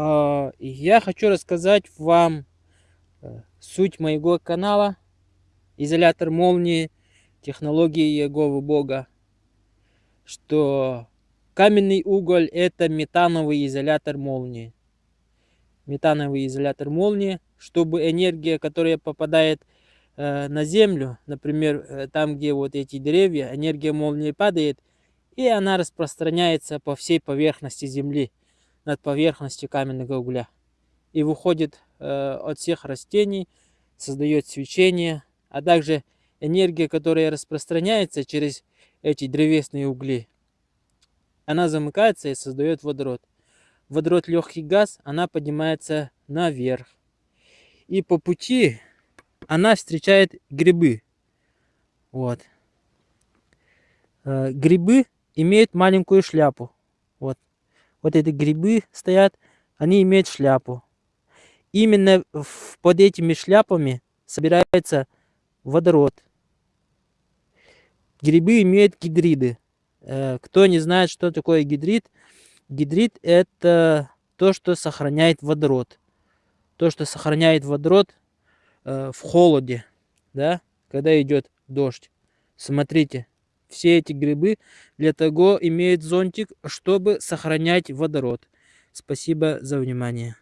А, я хочу рассказать вам э, суть моего канала «Изолятор молнии. Технологии Еговы Бога». Что каменный уголь – это метановый изолятор молнии. Метановый изолятор молнии, чтобы энергия, которая попадает э, на землю, например, э, там, где вот эти деревья, энергия молнии падает, и она распространяется по всей поверхности земли над поверхностью каменного угля. И выходит э, от всех растений, создает свечение, а также энергия, которая распространяется через эти древесные угли. Она замыкается и создает водород. Водород легкий газ, она поднимается наверх. И по пути она встречает грибы. Вот. Э, грибы имеют маленькую шляпу. Вот вот эти грибы стоят, они имеют шляпу. Именно под этими шляпами собирается водород. Грибы имеют гидриды. Э, кто не знает, что такое гидрид, гидрид это то, что сохраняет водород. То, что сохраняет водород э, в холоде, да, когда идет дождь. Смотрите, все эти грибы для того имеют зонтик, чтобы сохранять водород. Спасибо за внимание.